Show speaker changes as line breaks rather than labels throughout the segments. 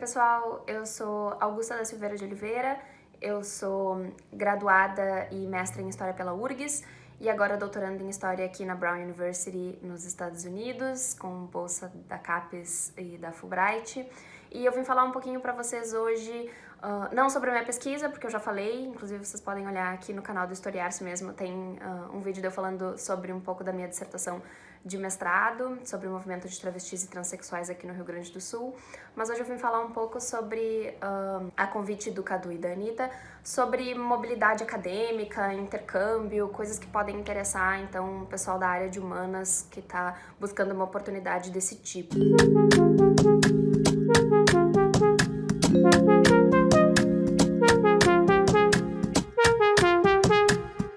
pessoal, eu sou Augusta da Silveira de Oliveira, eu sou graduada e mestra em História pela URGS e agora doutorando em História aqui na Brown University nos Estados Unidos, com bolsa da CAPES e da Fulbright. E eu vim falar um pouquinho para vocês hoje, uh, não sobre a minha pesquisa, porque eu já falei, inclusive vocês podem olhar aqui no canal do Historiar-se mesmo, tem uh, um vídeo de eu falando sobre um pouco da minha dissertação de mestrado, sobre o movimento de travestis e transexuais aqui no Rio Grande do Sul, mas hoje eu vim falar um pouco sobre uh, a convite do Cadu e da Anitta, sobre mobilidade acadêmica, intercâmbio, coisas que podem interessar, então, o pessoal da área de humanas que está buscando uma oportunidade desse tipo.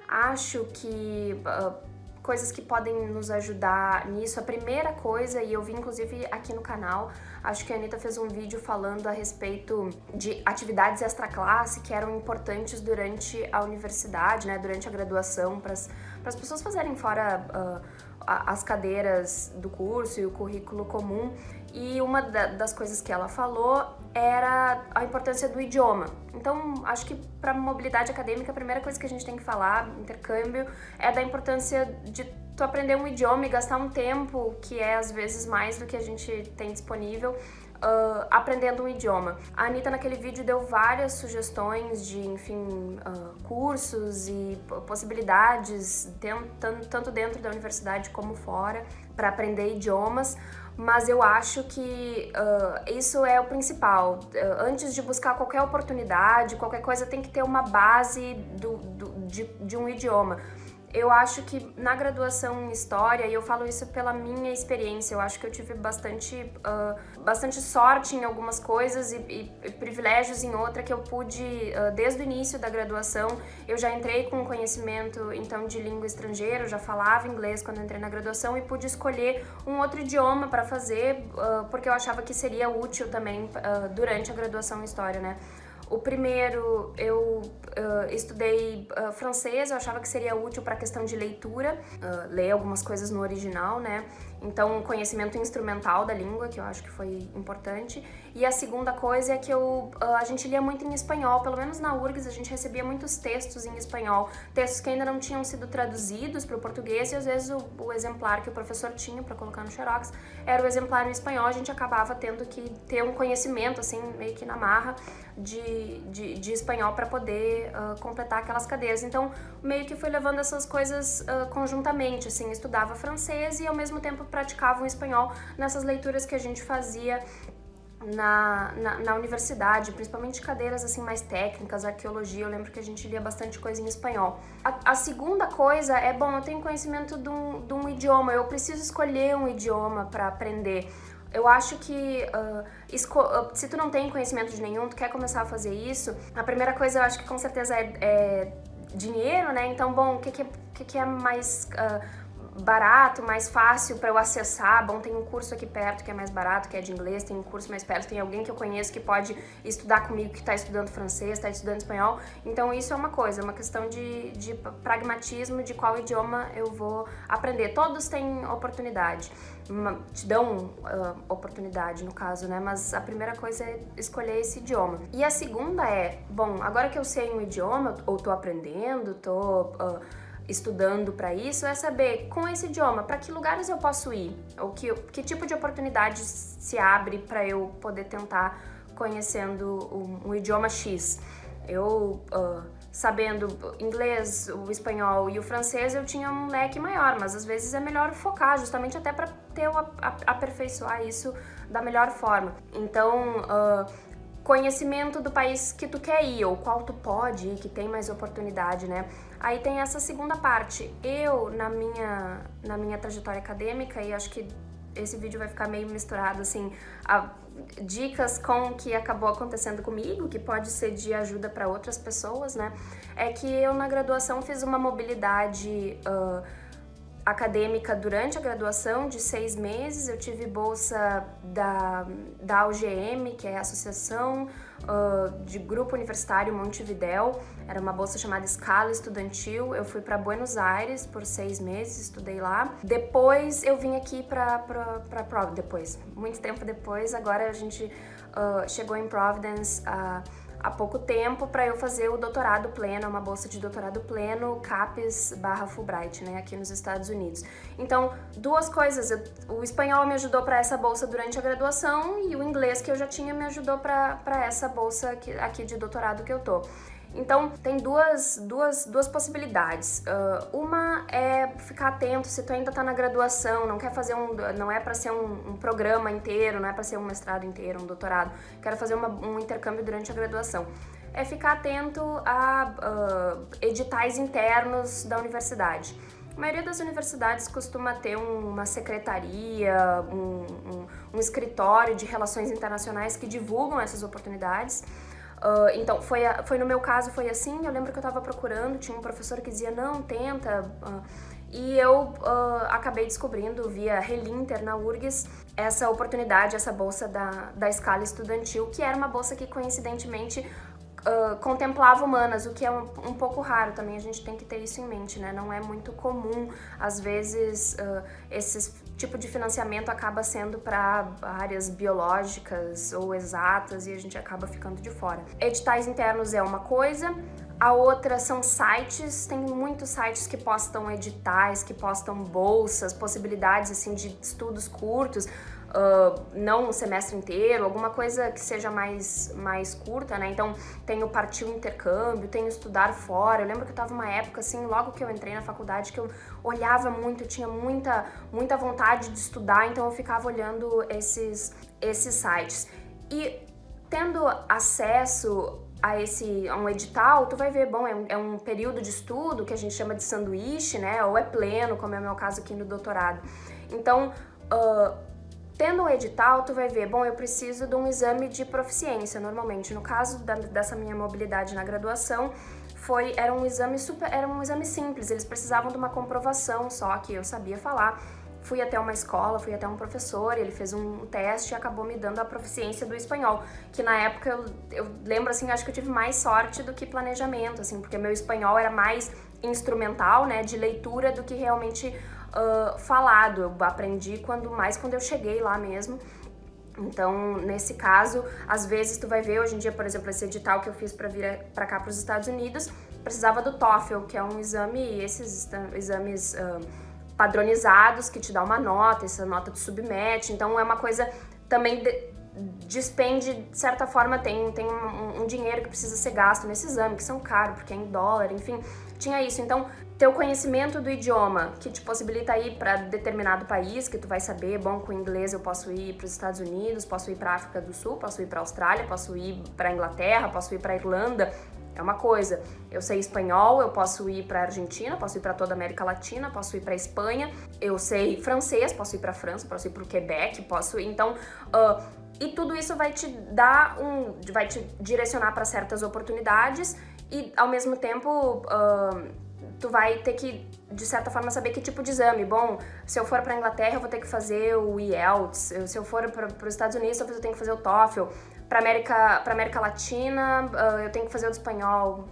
Acho que uh, coisas que podem nos ajudar nisso. A primeira coisa, e eu vi inclusive aqui no canal, acho que a Anitta fez um vídeo falando a respeito de atividades extra-classe que eram importantes durante a universidade, né, durante a graduação, para as pessoas fazerem fora uh, as cadeiras do curso e o currículo comum. E uma das coisas que ela falou era a importância do idioma. Então, acho que para mobilidade acadêmica, a primeira coisa que a gente tem que falar, intercâmbio, é da importância de tu aprender um idioma e gastar um tempo que é às vezes mais do que a gente tem disponível uh, aprendendo um idioma. A Anitta naquele vídeo deu várias sugestões de, enfim, uh, cursos e possibilidades, tanto dentro da universidade como fora, para aprender idiomas mas eu acho que uh, isso é o principal. Antes de buscar qualquer oportunidade, qualquer coisa, tem que ter uma base do, do de, de um idioma. Eu acho que na graduação em História, e eu falo isso pela minha experiência, eu acho que eu tive bastante, uh, bastante sorte em algumas coisas e, e, privilégios em outra que eu pude, uh, desde o início da graduação, eu já entrei com conhecimento então de língua estrangeira, eu já falava inglês quando entrei na graduação e pude escolher um outro idioma para fazer, uh, porque eu achava que seria útil também durante a graduação em História, né? O primeiro, eu uh, estudei uh, francês, eu achava que seria útil para a questão de leitura, uh, ler algumas coisas no original, né? Então, conhecimento instrumental da língua, que eu acho que foi importante. E a segunda coisa é que eu, a gente lia muito em espanhol, pelo menos na URGS a gente recebia muitos textos em espanhol, textos que ainda não tinham sido traduzidos para o português e às vezes o, o exemplar que o professor tinha para colocar no xerox era o exemplar em espanhol, a gente acabava tendo que ter um conhecimento, assim, meio que na marra, de, de, de espanhol para poder uh, completar aquelas cadeiras. Então, meio que fui levando essas coisas uh, conjuntamente, assim, estudava francês e ao mesmo tempo praticava o espanhol nessas leituras que a gente fazia na, na, na, universidade, principalmente cadeiras assim mais técnicas, arqueologia, eu lembro que a gente lia bastante coisa em espanhol. A, a segunda coisa é, bom, eu tenho conhecimento de um, de um idioma, eu preciso escolher um idioma para aprender. Eu acho que uh, se tu não tem conhecimento de nenhum, tu quer começar a fazer isso, a primeira coisa eu acho que com certeza é, é dinheiro, né? Então, bom, o que, que, é, que, que é mais... Uh, barato, mais fácil para eu acessar. Bom, tem um curso aqui perto que é mais barato, que é de inglês, tem um curso mais perto, tem alguém que eu conheço que pode estudar comigo, que está estudando francês, está estudando espanhol. Então isso é uma coisa, é uma questão de, de pragmatismo de qual idioma eu vou aprender. Todos têm oportunidade, te dão uh, oportunidade no caso, né? Mas a primeira coisa é escolher esse idioma. E a segunda é, bom, agora que eu sei um idioma, ou tô aprendendo, tô... Uh, estudando para isso é saber, com esse idioma, para que lugares eu posso ir? Ou que, que tipo de oportunidade se abre para eu poder tentar conhecendo um, um idioma X? Eu, uh, sabendo inglês, o espanhol e o francês, eu tinha um leque maior, mas às vezes é melhor focar, justamente até para ter aperfeiçoar isso da melhor forma. Então, uh, conhecimento do país que tu quer ir, ou qual tu pode ir, que tem mais oportunidade, né? Aí tem essa segunda parte. Eu, na minha, na minha trajetória acadêmica, e acho que esse vídeo vai ficar meio misturado, assim, a, dicas com o que acabou acontecendo comigo, que pode ser de ajuda para outras pessoas, né? É que eu, na graduação, fiz uma mobilidade... Uh, acadêmica durante a graduação de seis meses. Eu tive bolsa da, da AUGM, que é a Associação uh, de Grupo Universitário Montevidéu. Era uma bolsa chamada Escala Estudantil. Eu fui para Buenos Aires por seis meses, estudei lá. Depois eu vim aqui para... Depois, muito tempo depois, agora a gente uh, chegou em Providence uh, há pouco tempo para eu fazer o doutorado pleno, uma bolsa de doutorado pleno, CAPES barra Fulbright, né, aqui nos Estados Unidos. Então, duas coisas, eu, o espanhol me ajudou para essa bolsa durante a graduação e o inglês que eu já tinha me ajudou para essa bolsa aqui, aqui de doutorado que eu tô. Então, tem duas, duas, duas possibilidades. Uh, uma é ficar atento se tu ainda tá na graduação, não quer fazer um... não é para ser um, um, programa inteiro, não é para ser um mestrado inteiro, um doutorado. Quero fazer uma, um intercâmbio durante a graduação. É ficar atento a uh, editais internos da universidade. A maioria das universidades costuma ter uma secretaria, um, um, um escritório de relações internacionais que divulgam essas oportunidades. Uh, então, foi, foi no meu caso, foi assim, eu lembro que eu tava procurando, tinha um professor que dizia, não, tenta, uh, e eu uh, acabei descobrindo via Relinter na URGS essa oportunidade, essa bolsa da, da escala estudantil, que era uma bolsa que coincidentemente Uh, contemplava humanas, o que é um, um, pouco raro também, a gente tem que ter isso em mente, né? Não é muito comum, às vezes, uh, esse tipo de financiamento acaba sendo para áreas biológicas ou exatas e a gente acaba ficando de fora. Editais internos é uma coisa, a outra são sites, tem muitos sites que postam editais, que postam bolsas, possibilidades assim de estudos curtos, uh, não um semestre inteiro, alguma coisa que seja mais, mais curta, né? Então tem o partir o intercâmbio, tem o estudar fora. Eu lembro que eu tava uma época assim, logo que eu entrei na faculdade, que eu olhava muito, eu tinha muita, muita vontade de estudar, então eu ficava olhando esses, esses sites. E tendo acesso a esse a um edital, tu vai ver, bom, é um, é um, período de estudo que a gente chama de sanduíche, né, ou é pleno, como é o meu caso aqui no doutorado. Então, uh, Tendo um edital, tu vai ver, bom, eu preciso de um exame de proficiência, normalmente. No caso da, dessa minha mobilidade na graduação, foi, era um exame super, era um exame simples, eles precisavam de uma comprovação só que eu sabia falar. Fui até uma escola, fui até um professor, ele fez um teste e acabou me dando a proficiência do espanhol, que na época eu, eu lembro assim, acho que eu tive mais sorte do que planejamento, assim, porque meu espanhol era mais instrumental, né, de leitura do que realmente uh, falado. Eu aprendi quando mais quando eu cheguei lá mesmo. Então, nesse caso, às vezes tu vai ver, hoje em dia, por exemplo, esse edital que eu fiz para vir para cá para os Estados Unidos, precisava do TOEFL, que é um exame, esses exames uh, padronizados que te dá uma nota, essa nota te submete, então é uma coisa também de, despende, de certa forma, tem, tem um, um, dinheiro que precisa ser gasto nesse exame, que são caros, porque é em dólar, enfim, tinha isso. Então, ter o conhecimento do idioma, que te possibilita ir para determinado país, que tu vai saber, bom, com inglês eu posso ir para os Estados Unidos, posso ir para África do Sul, posso ir para Austrália, posso ir para Inglaterra, posso ir para Irlanda, é uma coisa. Eu sei espanhol, eu posso ir para Argentina, posso ir para toda a América Latina, posso ir para Espanha. Eu sei francês, posso ir para França, posso ir para o Quebec, posso. Então, uh, e tudo isso vai te dar um, vai te direcionar para certas oportunidades e ao mesmo tempo uh, tu vai ter que, de certa forma, saber que tipo de exame. Bom, se eu for para Inglaterra, eu vou ter que fazer o IELTS. Se eu for para os Estados Unidos, talvez eu tenha que fazer o TOEFL. Para América, para América Latina, uh, eu tenho que fazer o espanhol,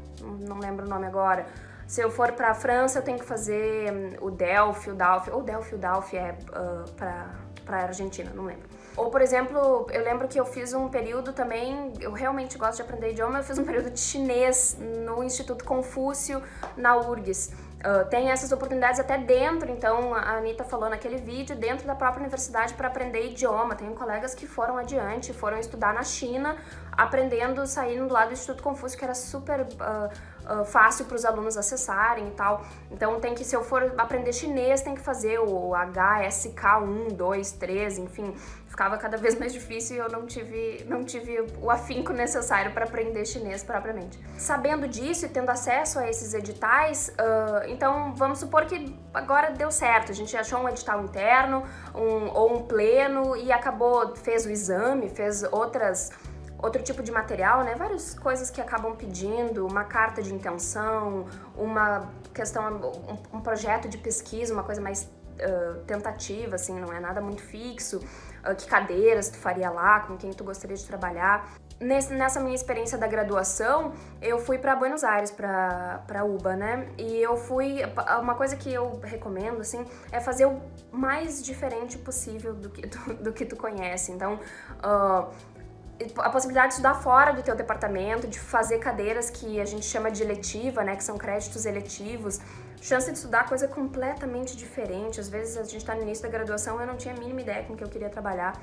não lembro o nome agora. Se eu for para a França, eu tenho que fazer um, o Delphi, o Dalphi, ou Delphi, o Dalphi é uh, para a Argentina, não lembro. Ou, por exemplo, eu lembro que eu fiz um período também, eu realmente gosto de aprender idioma, eu fiz um período de chinês no Instituto Confúcio, na URGS. Uh, tem essas oportunidades até dentro, então a Anitta falou naquele vídeo, dentro da própria universidade para aprender idioma. Tenho colegas que foram adiante, foram estudar na China, aprendendo, saindo lá do Instituto Confúcio, que era super uh, uh, fácil para os alunos acessarem e tal. Então tem que, se eu for aprender chinês, tem que fazer o HSK1, 2, 3, enfim, ficava cada vez mais difícil e eu não tive, não tive o afinco necessário para aprender chinês propriamente. Sabendo disso e tendo acesso a esses editais, uh, então vamos supor que agora deu certo, a gente achou um edital interno um, ou um pleno e acabou, fez o exame, fez outras outro tipo de material, né? Várias coisas que acabam pedindo, uma carta de intenção, uma questão, um, um projeto de pesquisa, uma coisa mais uh, tentativa, assim, não é nada muito fixo. Uh, que cadeiras tu faria lá, com quem tu gostaria de trabalhar. Nesse, nessa minha experiência da graduação, eu fui para Buenos Aires, para UBA, né? E eu fui... Uma coisa que eu recomendo, assim, é fazer o mais diferente possível do que tu, do que tu conhece. Então, uh, a possibilidade de estudar fora do teu departamento, de fazer cadeiras que a gente chama de eletiva, né, que são créditos eletivos, chance de estudar coisa completamente diferente. Às vezes a gente está no início da graduação, eu não tinha a mínima ideia com que eu queria trabalhar.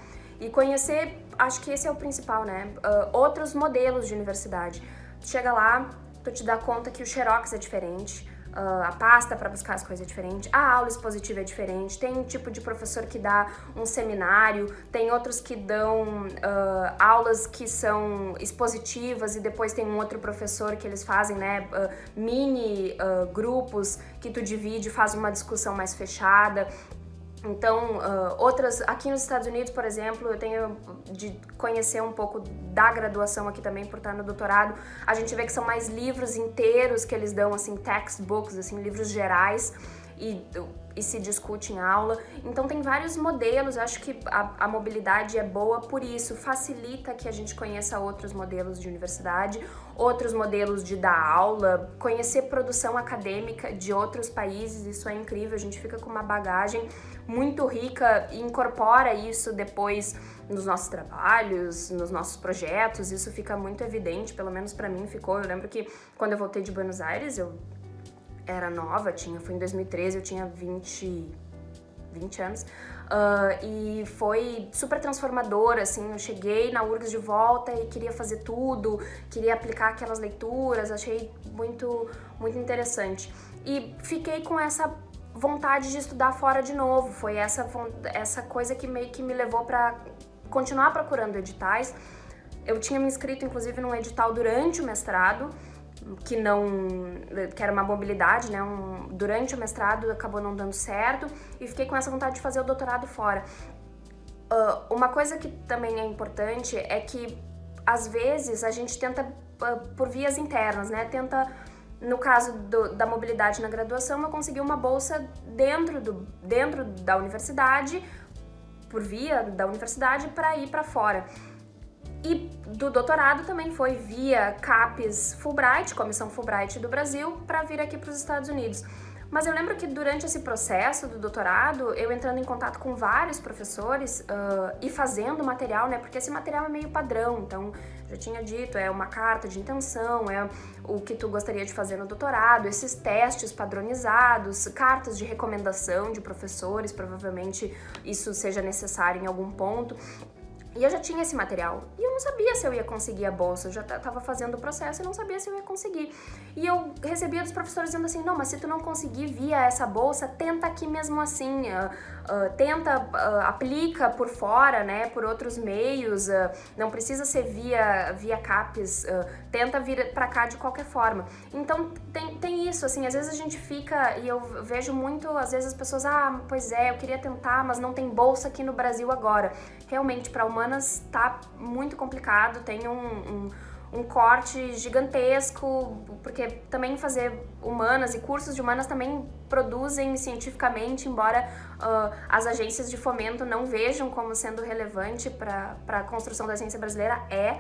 E conhecer, acho que esse é o principal, né, uh, outros modelos de universidade. Chega lá, tu te dá conta que o Xerox é diferente, Uh, a pasta para buscar as coisas é diferente, a aula expositiva é diferente, tem um tipo de professor que dá um seminário, tem outros que dão uh, aulas que são expositivas e depois tem um outro professor que eles fazem, né, uh, mini grupos que tu divide, faz uma discussão mais fechada. Então, uh, outras, aqui nos Estados Unidos, por exemplo, eu tenho de conhecer um pouco da graduação aqui também, por estar no doutorado, a gente vê que são mais livros inteiros que eles dão, assim, textbooks, assim, livros gerais, e, e se discute em aula. Então tem vários modelos, eu acho que a, a, mobilidade é boa por isso, facilita que a gente conheça outros modelos de universidade, outros modelos de dar aula, conhecer produção acadêmica de outros países, isso é incrível, a gente fica com uma bagagem muito rica e incorpora isso depois nos nossos trabalhos, nos nossos projetos, isso fica muito evidente, pelo menos para mim ficou. Eu lembro que quando eu voltei de Buenos Aires, eu era nova, tinha, foi em 2013, eu tinha 20, 20 anos. Uh, e foi super transformador, assim, eu cheguei na URGS de volta e queria fazer tudo, queria aplicar aquelas leituras, achei muito, muito interessante. E fiquei com essa vontade de estudar fora de novo, foi essa, essa coisa que meio que me levou para continuar procurando editais. Eu tinha me inscrito, inclusive, num edital durante o mestrado, que não que era uma mobilidade, né? Um, durante o mestrado acabou não dando certo e fiquei com essa vontade de fazer o doutorado fora. Uh, uma coisa que também é importante é que às vezes a gente tenta uh, por vias internas, né? Tenta no caso do, da mobilidade na graduação, eu consegui uma bolsa dentro, do, dentro da universidade, por via da universidade, para ir para fora. E do doutorado também foi via CAPES Fulbright, Comissão Fulbright do Brasil, para vir aqui para os Estados Unidos. Mas eu lembro que durante esse processo do doutorado, eu entrando em contato com vários professores uh, e fazendo material, né? Porque esse material é meio padrão, então, já tinha dito, é uma carta de intenção, é o que tu gostaria de fazer no doutorado, esses testes padronizados, cartas de recomendação de professores, provavelmente isso seja necessário em algum ponto. E eu já tinha esse material. E eu não sabia se eu ia conseguir a bolsa. Eu já estava fazendo o processo e não sabia se eu ia conseguir. E eu recebia dos professores dizendo assim, não, mas se tu não conseguir via essa bolsa, tenta aqui mesmo assim. Uh, uh, tenta, uh, aplica por fora, né, por outros meios. não precisa ser via, via CAPES. tenta vir para cá de qualquer forma. Então, tem, tem isso, assim, às vezes a gente fica, e eu vejo muito, às vezes as pessoas, ah, pois é, eu queria tentar, mas não tem bolsa aqui no Brasil agora. Realmente, para uma humanas tá muito complicado, tem um, um, um, corte gigantesco, porque também fazer humanas e cursos de humanas também produzem cientificamente, embora uh, as agências de fomento não vejam como sendo relevante para a construção da ciência brasileira, é.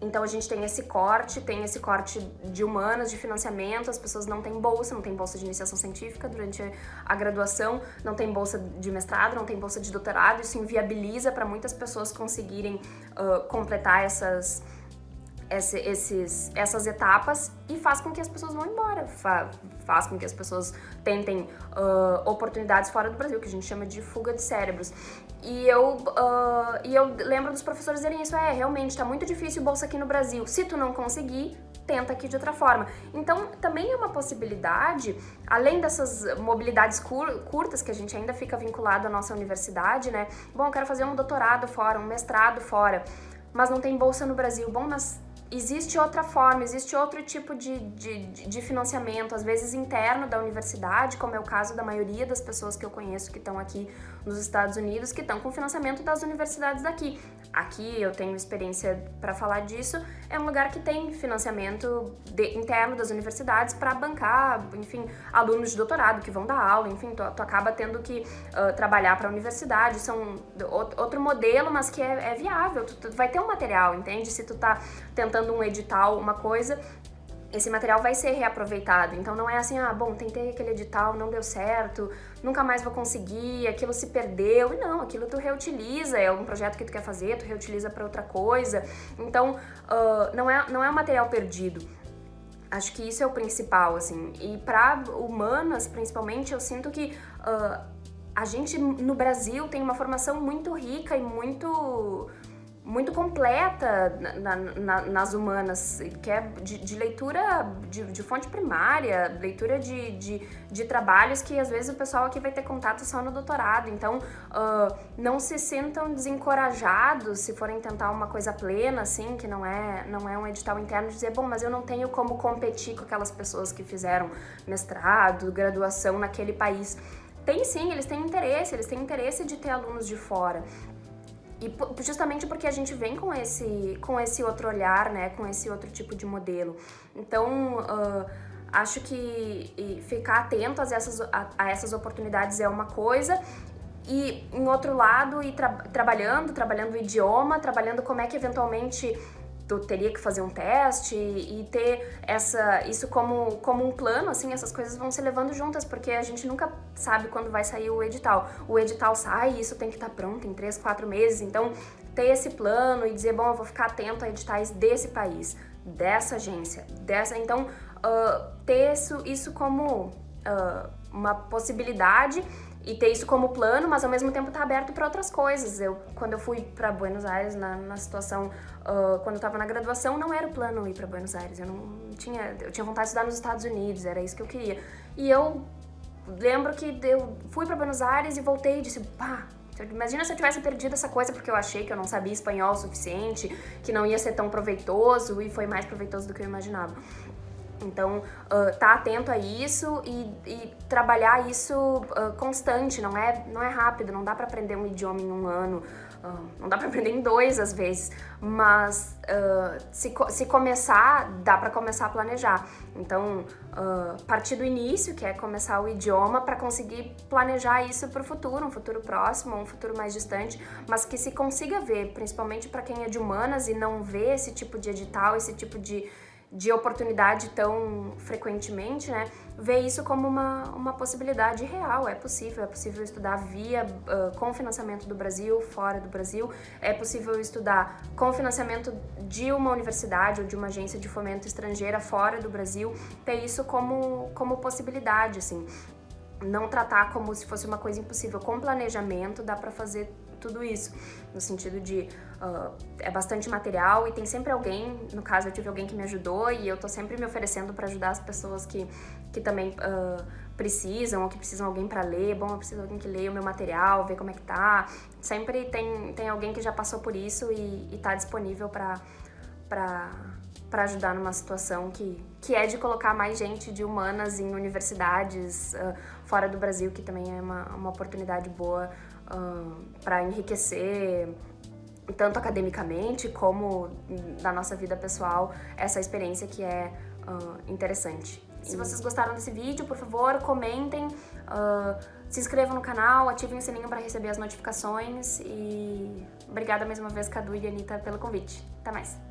Então a gente tem esse corte, tem esse corte de humanas, de financiamento, as pessoas não têm bolsa, não tem bolsa de iniciação científica durante a graduação, não tem bolsa de mestrado, não tem bolsa de doutorado, isso inviabiliza para muitas pessoas conseguirem uh, completar essas, esse, esses, essas etapas e faz com que as pessoas vão embora, Fa, faz com que as pessoas tentem uh, oportunidades fora do Brasil, que a gente chama de fuga de cérebros. E eu, uh, e eu lembro dos professores dizerem isso, é, realmente, tá muito difícil bolsa aqui no Brasil, se tu não conseguir, tenta aqui de outra forma. Então, também é uma possibilidade, além dessas mobilidades cur curtas, que a gente ainda fica vinculado à nossa universidade, né? Bom, eu quero fazer um doutorado fora, um mestrado fora, mas não tem bolsa no Brasil. Bom, mas existe outra forma, existe outro tipo de, de, de, financiamento, às vezes interno da universidade, como é o caso da maioria das pessoas que eu conheço que estão aqui nos Estados Unidos, que estão com financiamento das universidades daqui. Aqui eu tenho experiência para falar disso, é um lugar que tem financiamento de, interno das universidades para bancar, enfim, alunos de doutorado que vão dar aula, enfim, tu, tu acaba tendo que uh, trabalhar para a universidade, são outro modelo, mas que é, é viável, tu, tu vai ter um material, entende? Se tu tá tentando um edital, uma coisa, esse material vai ser reaproveitado. Então não é assim, ah, bom, tentei aquele edital, não deu certo, nunca mais vou conseguir, aquilo se perdeu. Não, aquilo tu reutiliza, é um projeto que tu quer fazer, tu reutiliza para outra coisa. Então uh, não, é, não é um material perdido. Acho que isso é o principal, assim. E para humanas, principalmente, eu sinto que uh, a gente no Brasil tem uma formação muito rica e muito muito completa na, na, nas humanas, que é de, de leitura de, de, fonte primária, leitura de, de, de, trabalhos que às vezes o pessoal aqui vai ter contato só no doutorado. Então, uh, não se sintam desencorajados se forem tentar uma coisa plena, assim, que não é, não é um edital interno, dizer, bom, mas eu não tenho como competir com aquelas pessoas que fizeram mestrado, graduação naquele país. Tem sim, eles têm interesse, eles têm interesse de ter alunos de fora. E justamente porque a gente vem com esse, com esse outro olhar, né, com esse outro tipo de modelo. Então, uh, acho que ficar atento a essas, a, a, essas oportunidades é uma coisa, e em outro lado, ir tra trabalhando, trabalhando o idioma, trabalhando como é que eventualmente tu teria que fazer um teste e ter essa, isso como, como um plano, assim, essas coisas vão se levando juntas, porque a gente nunca sabe quando vai sair o edital. O edital sai isso tem que estar tá pronto em três, quatro meses, então ter esse plano e dizer, bom, eu vou ficar atento a editais desse país, dessa agência, dessa... Então, uh, ter isso, isso como uh, uma possibilidade e ter isso como plano, mas ao mesmo tempo tá aberto para outras coisas. Eu, quando eu fui para Buenos Aires, na, na situação, uh, quando eu estava na graduação, não era o plano ir para Buenos Aires. Eu não tinha, eu tinha vontade de estudar nos Estados Unidos, era isso que eu queria. E eu lembro que eu fui para Buenos Aires e voltei e disse, pá, Imagina se eu tivesse perdido essa coisa porque eu achei que eu não sabia espanhol o suficiente, que não ia ser tão proveitoso e foi mais proveitoso do que eu imaginava. Então, uh, tá atento a isso e, e trabalhar isso uh, constante, não é, não é rápido, não dá para aprender um idioma em um ano, uh, não dá para aprender em dois às vezes, mas se, se começar, dá para começar a planejar. Então, partir do início, que é começar o idioma, para conseguir planejar isso para o futuro, um futuro próximo, um futuro mais distante, mas que se consiga ver, principalmente para quem é de humanas e não vê esse tipo de edital, esse tipo de de oportunidade tão frequentemente, né, ver isso como uma, uma possibilidade real, é possível, é possível estudar via, uh, com financiamento do Brasil, fora do Brasil, é possível estudar com financiamento de uma universidade ou de uma agência de fomento estrangeira fora do Brasil, ter isso como, como possibilidade, assim, não tratar como se fosse uma coisa impossível, com planejamento dá para fazer tudo isso, no sentido de uh, é bastante material e tem sempre alguém, no caso eu tive alguém que me ajudou e eu tô sempre me oferecendo para ajudar as pessoas que, que também uh, precisam ou que precisam alguém para ler, bom, eu preciso de alguém que leia o meu material, ver como é que tá, sempre tem, tem alguém que já passou por isso e, e tá disponível para para ajudar numa situação que, que é de colocar mais gente de humanas em universidades uh, fora do Brasil, que também é uma, uma oportunidade boa para enriquecer tanto academicamente como na nossa vida pessoal essa experiência que é uh, interessante. Se vocês gostaram desse vídeo, por favor, comentem, uh, se inscrevam no canal, ativem o sininho para receber as notificações e obrigada mais uma vez, Cadu e Anitta, pelo convite. Até mais!